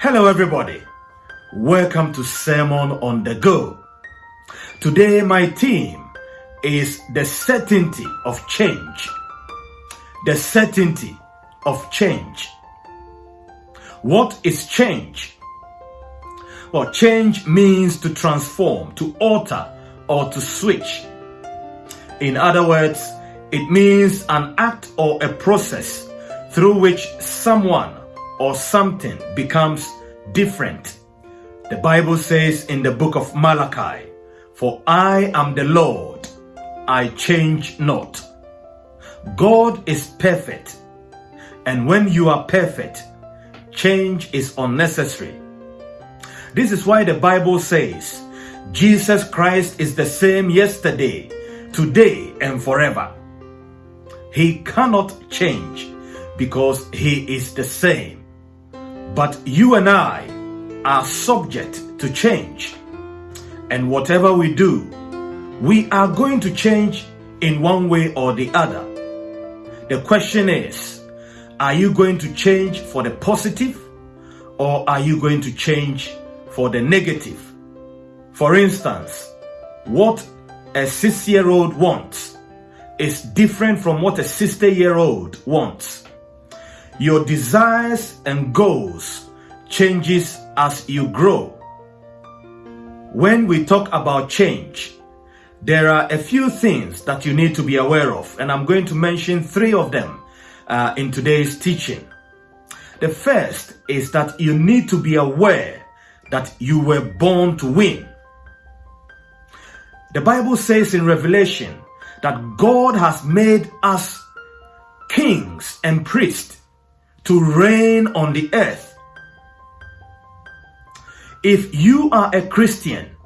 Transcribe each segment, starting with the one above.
Hello, everybody. Welcome to Sermon on the Go. Today, my theme is the certainty of change. The certainty of change. What is change? Well, change means to transform, to alter, or to switch. In other words, it means an act or a process through which someone or something becomes different. The Bible says in the book of Malachi, For I am the Lord, I change not. God is perfect, and when you are perfect, change is unnecessary. This is why the Bible says, Jesus Christ is the same yesterday, today, and forever. He cannot change because he is the same. But you and I are subject to change. And whatever we do, we are going to change in one way or the other. The question is, are you going to change for the positive or are you going to change for the negative? For instance, what a six year old wants is different from what a 60 year old wants. Your desires and goals changes as you grow. When we talk about change, there are a few things that you need to be aware of, and I'm going to mention three of them uh, in today's teaching. The first is that you need to be aware that you were born to win. The Bible says in Revelation that God has made us kings and priests to reign on the earth. If you are a Christian,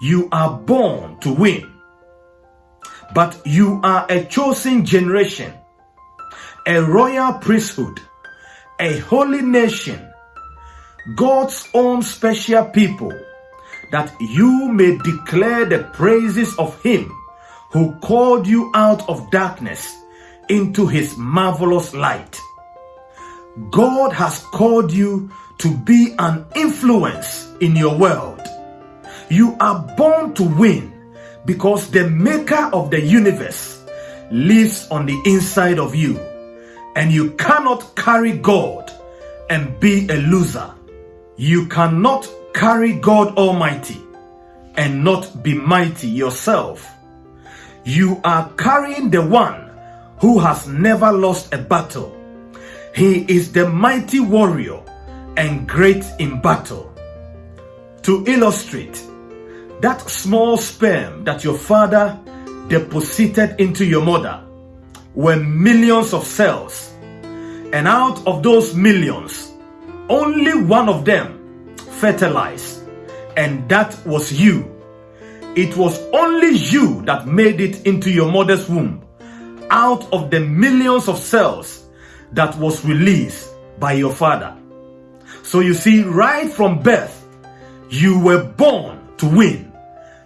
you are born to win. But you are a chosen generation, a royal priesthood, a holy nation, God's own special people, that you may declare the praises of Him who called you out of darkness into His marvelous light. God has called you to be an influence in your world. You are born to win because the maker of the universe lives on the inside of you and you cannot carry God and be a loser. You cannot carry God Almighty and not be mighty yourself. You are carrying the one who has never lost a battle he is the mighty warrior and great in battle. To illustrate, that small sperm that your father deposited into your mother were millions of cells. And out of those millions, only one of them fertilized. And that was you. It was only you that made it into your mother's womb. Out of the millions of cells that was released by your father. So you see, right from birth, you were born to win.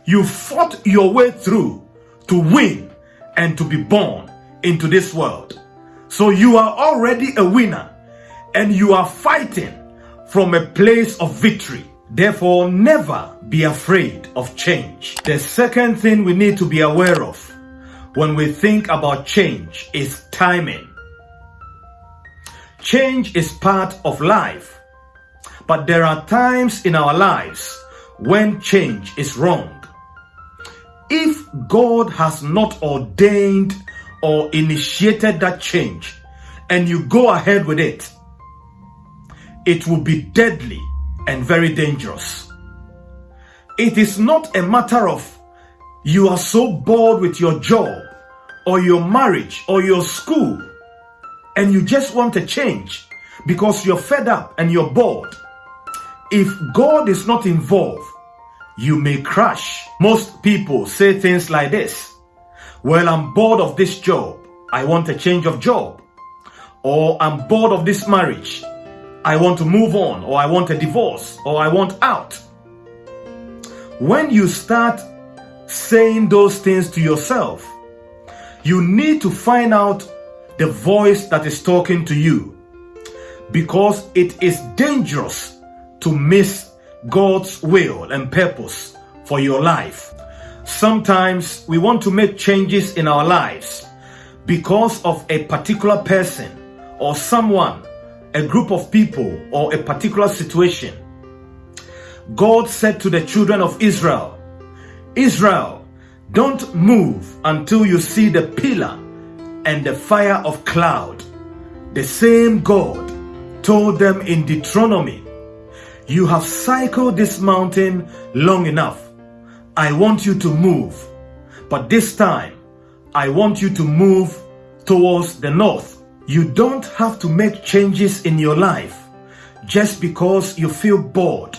You fought your way through to win and to be born into this world. So you are already a winner and you are fighting from a place of victory. Therefore, never be afraid of change. The second thing we need to be aware of when we think about change is timing. Change is part of life. But there are times in our lives when change is wrong. If God has not ordained or initiated that change and you go ahead with it, it will be deadly and very dangerous. It is not a matter of you are so bored with your job or your marriage or your school and you just want a change because you're fed up and you're bored, if God is not involved, you may crash. Most people say things like this Well, I'm bored of this job. I want a change of job. Or I'm bored of this marriage. I want to move on. Or I want a divorce. Or I want out. When you start saying those things to yourself, you need to find out the voice that is talking to you. because it is dangerous to miss God's will and purpose for your life. Sometimes we want to make changes in our lives because of a particular person or someone, a group of people, or a particular situation. God said to the children of Israel, Israel, don't move until you see the pillar and the fire of cloud. The same God told them in Deuteronomy, You have cycled this mountain long enough. I want you to move. But this time, I want you to move towards the north. You don't have to make changes in your life just because you feel bored.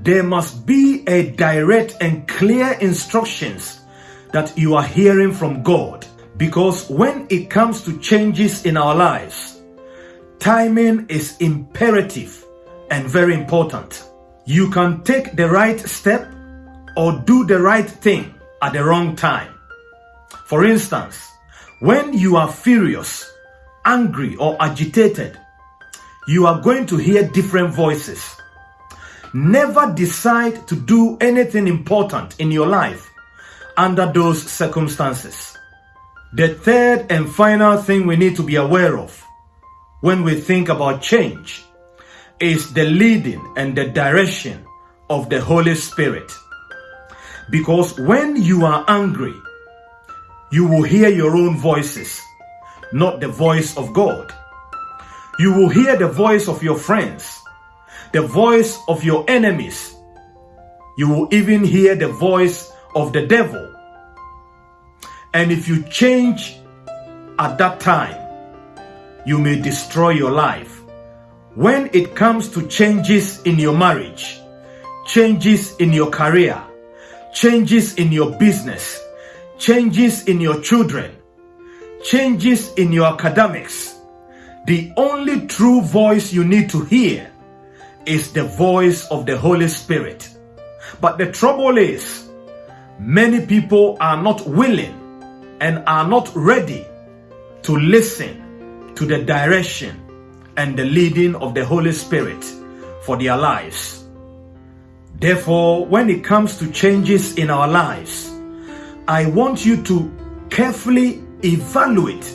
There must be a direct and clear instructions that you are hearing from God. Because when it comes to changes in our lives, timing is imperative and very important. You can take the right step or do the right thing at the wrong time. For instance, when you are furious, angry, or agitated, you are going to hear different voices. Never decide to do anything important in your life under those circumstances. The third and final thing we need to be aware of when we think about change is the leading and the direction of the Holy Spirit. Because when you are angry, you will hear your own voices, not the voice of God. You will hear the voice of your friends, the voice of your enemies. You will even hear the voice of the devil and if you change at that time, you may destroy your life. When it comes to changes in your marriage, changes in your career, changes in your business, changes in your children, changes in your academics, the only true voice you need to hear is the voice of the Holy Spirit. But the trouble is, many people are not willing and are not ready to listen to the direction and the leading of the Holy Spirit for their lives. Therefore, when it comes to changes in our lives, I want you to carefully evaluate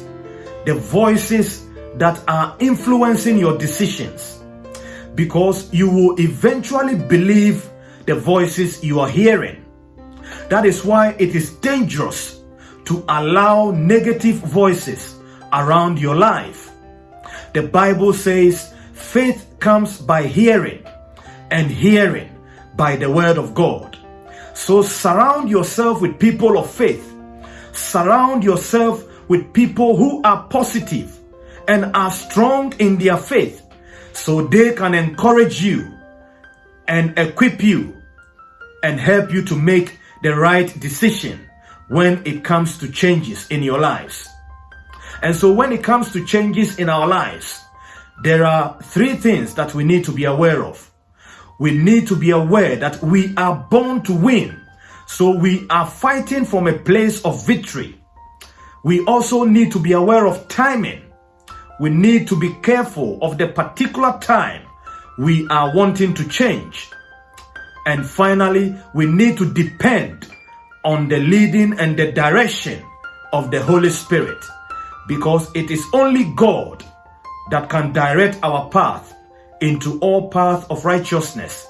the voices that are influencing your decisions because you will eventually believe the voices you are hearing. That is why it is dangerous to allow negative voices around your life. The Bible says faith comes by hearing and hearing by the word of God. So surround yourself with people of faith. Surround yourself with people who are positive and are strong in their faith so they can encourage you and equip you and help you to make the right decision when it comes to changes in your lives. And so when it comes to changes in our lives, there are three things that we need to be aware of. We need to be aware that we are born to win. So we are fighting from a place of victory. We also need to be aware of timing. We need to be careful of the particular time we are wanting to change. And finally, we need to depend on the leading and the direction of the Holy Spirit because it is only God that can direct our path into all path of righteousness.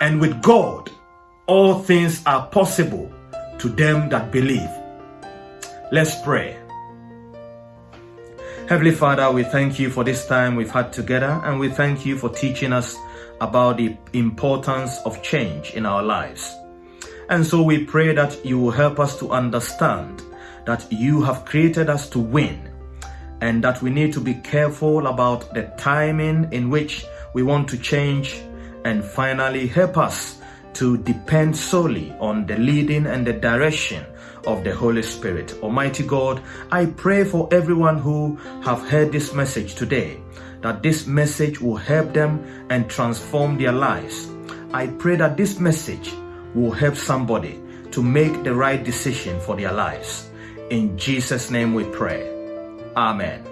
And with God, all things are possible to them that believe. Let's pray. Heavenly Father, we thank you for this time we've had together and we thank you for teaching us about the importance of change in our lives. And so we pray that you will help us to understand that you have created us to win and that we need to be careful about the timing in which we want to change and finally help us to depend solely on the leading and the direction of the Holy Spirit. Almighty God, I pray for everyone who have heard this message today that this message will help them and transform their lives. I pray that this message will help somebody to make the right decision for their lives. In Jesus' name we pray. Amen.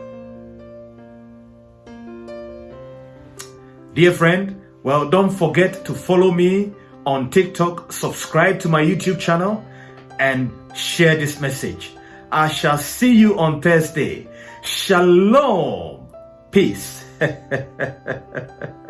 Dear friend, well, don't forget to follow me on TikTok, subscribe to my YouTube channel, and share this message. I shall see you on Thursday. Shalom. Peace.